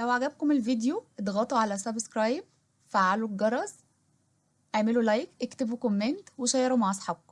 لو عجبكم الفيديو اضغطوا على subscribe فعلوا الجرس اعملوا like اكتبوا comment وشيروا مع أصحابكم.